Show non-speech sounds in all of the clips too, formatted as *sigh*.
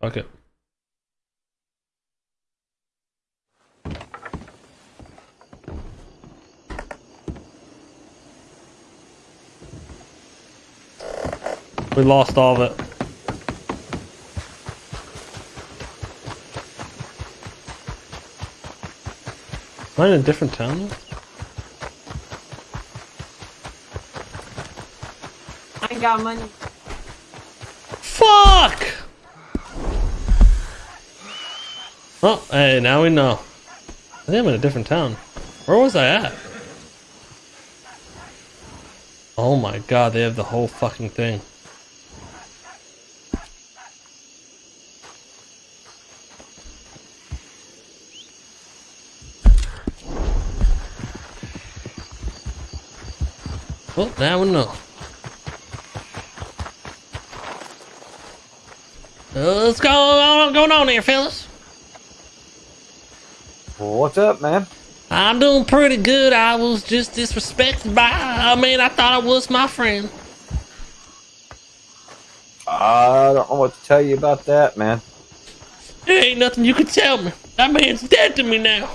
Fuck it. We lost all of it. Am I in a different town? I ain't got money. Fuck! Oh, hey, now we know. I think I'm in a different town. Where was I at? Oh my god, they have the whole fucking thing. Well, now we know. Uh, What's going on, going on here, fellas? What's up, man? I'm doing pretty good. I was just disrespected by. I mean, I thought I was my friend. I don't know what to tell you about that, man. There ain't nothing you can tell me. That man's dead to me now.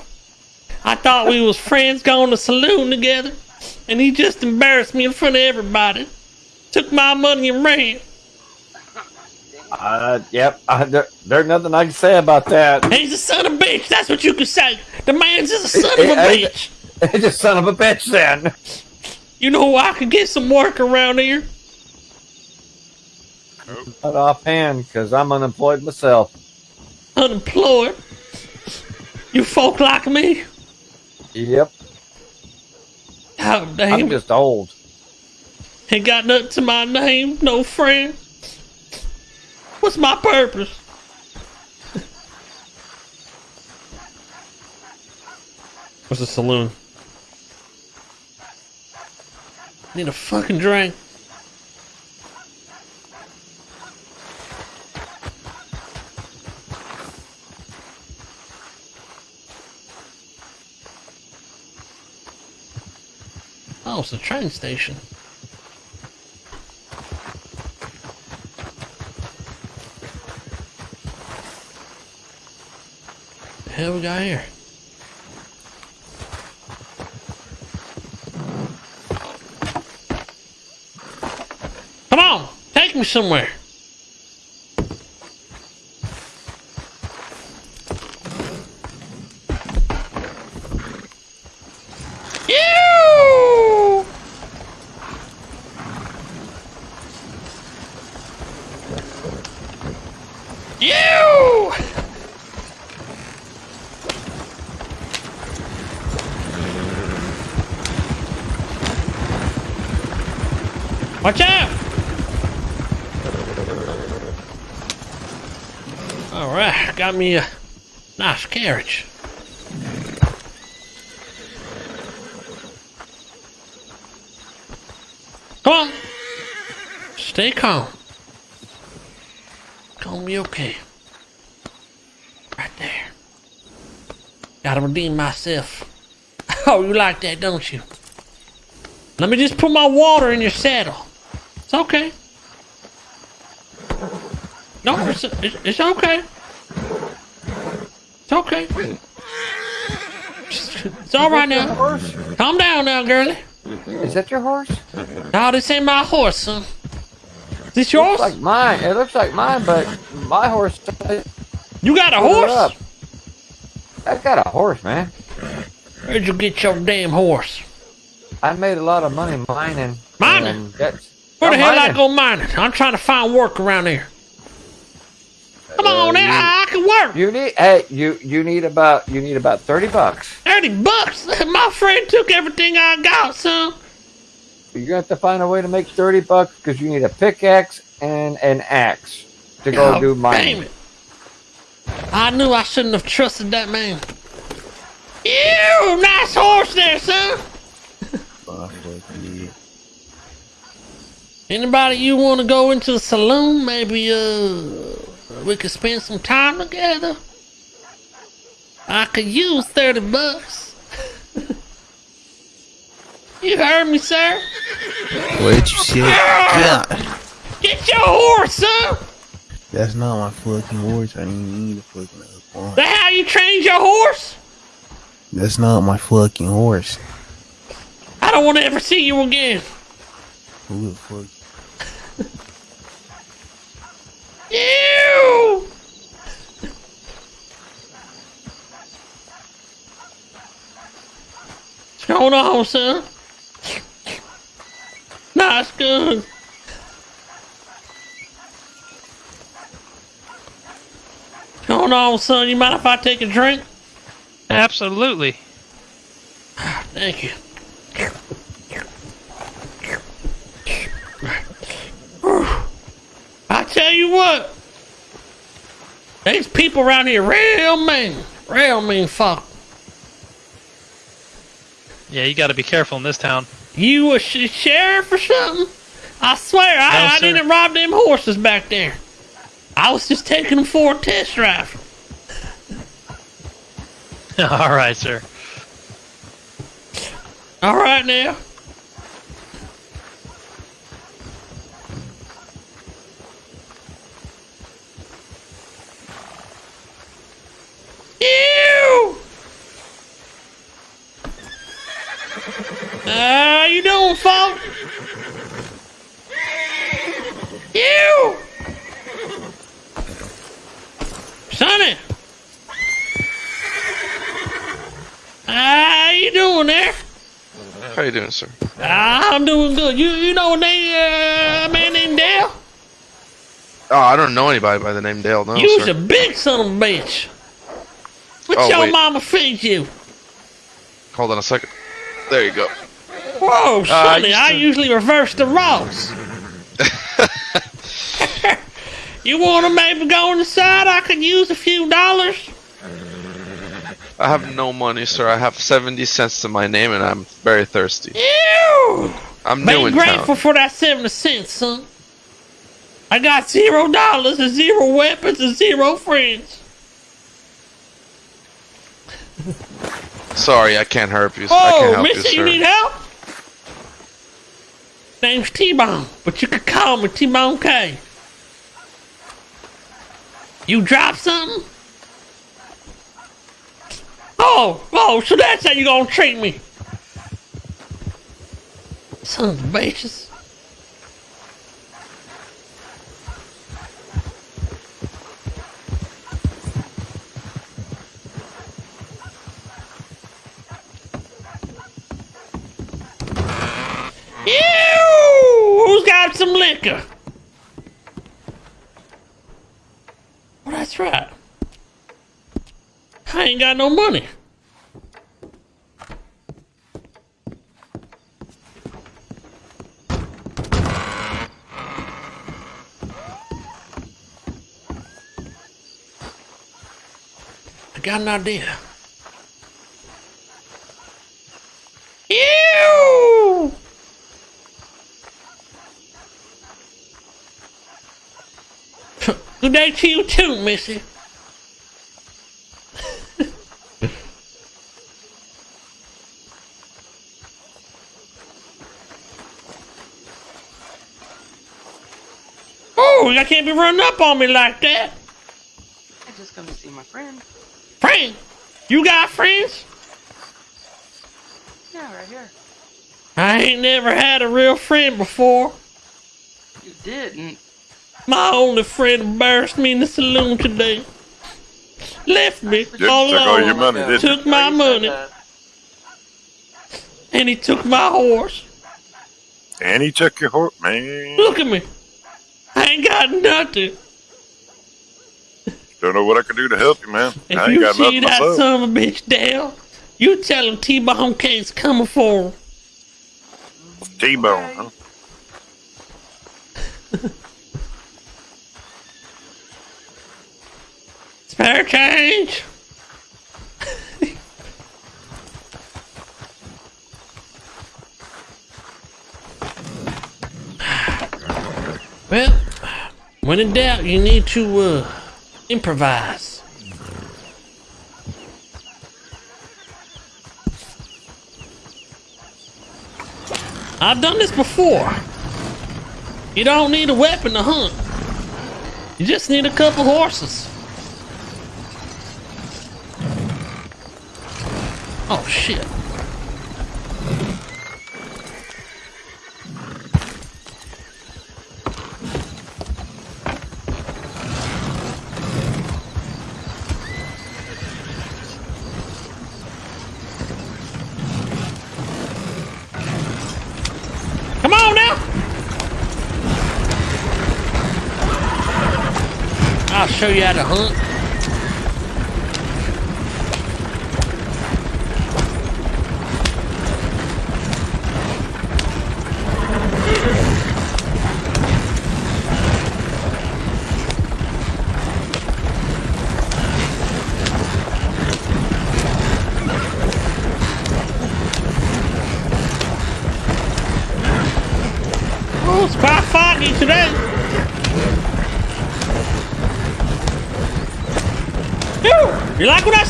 I thought we was friends going to saloon together, and he just embarrassed me in front of everybody. Took my money and ran. Uh, yep. I, there, there's nothing I can say about that. He's a son of a bitch. That's what you can say. The man's just a son of a bitch. He's a son of a bitch, then. You know I could get some work around here? Not offhand, because I'm unemployed myself. Unemployed. You folk like me? Yep. Oh, I'm just old. Ain't got nothing to my name, no friend. What's my purpose? What's the saloon? Need a fucking drink. Oh, it's a train station. Hell we got here? Come on, take me somewhere. Watch out! Alright, got me a nice carriage. Come on! Stay calm. Gonna be okay. Right there. Gotta redeem myself. *laughs* Oh, you like that, don't you? Let me just put my water in your saddle. It's okay. No, it's, it's, it's okay. It's okay. It's all right now. Horse? Calm down now, girlie. Is that your horse? No, this ain't my horse, son. This yours? Like mine. It looks like mine, but my horse. You got a horse? I got a horse, man. Where'd you get your damn horse? I made a lot of money mining. Mining? and that's- Where the I'm hell I mining. go mining? I'm trying to find work around here. Come Uh, on you- I can work. You need hey, you you need about you need about thirty bucks. 30 bucks? *laughs* My friend took everything I got, son. You're gonna have to find a way to make thirty bucks because you need a pickaxe and an axe to go do Damn it. I knew I shouldn't have trusted that man. Ew, nice horse there, son. Anybody you want to go into the saloon? Maybe uh, we could spend some time together. I could use thirty bucks. *laughs* you heard me, sir. Where'd you see it? God. Get your horse, son. That's not my fucking horse. I didn't need a fucking other one. That how you trained your horse? That's not my fucking horse. I don't want to ever see you again. Who the fuck? Ew! What's going on, son? Nice gun. Going on, son? You mind if I take a drink? Absolutely. Thank you. I tell you what, these people around here real mean, real mean fuck. Yeah, you got to be careful in this town. You a sh- sheriff or something? I swear, I, No, I sir. didn't rob them horses back there. I was just taking them for a test drive. *laughs* All right, sir. All right now. Ew! How you doing, folk? Ew! Sonny! How you doing there? How you doing, sir? I'm doing good. You you know a name, uh, man named Dale? Oh, I don't know anybody by the name Dale. No, You's sir. a big son of a bitch. What Oh, your wait. mama feed you? Hold on a second. There you go. Whoa, uh, Sonny, used I to- usually reverse the roles. *laughs* you want to maybe go on the side? I could use a few dollars. I have no money, sir. I have 70 cents to my name, and I'm very thirsty. Ew! I'm Be new in grateful town. for that 70 cents, son. I got zero dollars and zero weapons and zero friends. Sorry, I can't help you. I Oh, can't help mister, you, you, need help? Name's T-Bone, but you could call me T-Bone K. You drop something? Oh, oh, so that's how you gonna treat me. Sons of bitches. Ew! Who's got some liquor? Well, that's right. I ain't got no money. I got an idea. Ew! Good day to you too, Missy. *laughs* oh, I can't be running up on me like that. I just come to see my friend. Friend, you got friends? Yeah, right here. I ain't never had a real friend before. You didn't. My only friend embarrassed me in the saloon today. Left me Didn't all take all your alone. money, did Took my you money and he took my horse. And he took your horse, man. Look at me. I ain't got nothing. Don't know what I can do to help you, man. If I ain't you got see nothing that myself. son of a bitch, Dale, you tell him T-Bone K's coming for him. T-bone, huh? *laughs* Spare change. well, when in doubt, you need to uh, improvise. I've done this before. You don't need a weapon to hunt. You just need a couple horses. Oh shit. Come on now. I'll show you how to hunt. ¡Milagro!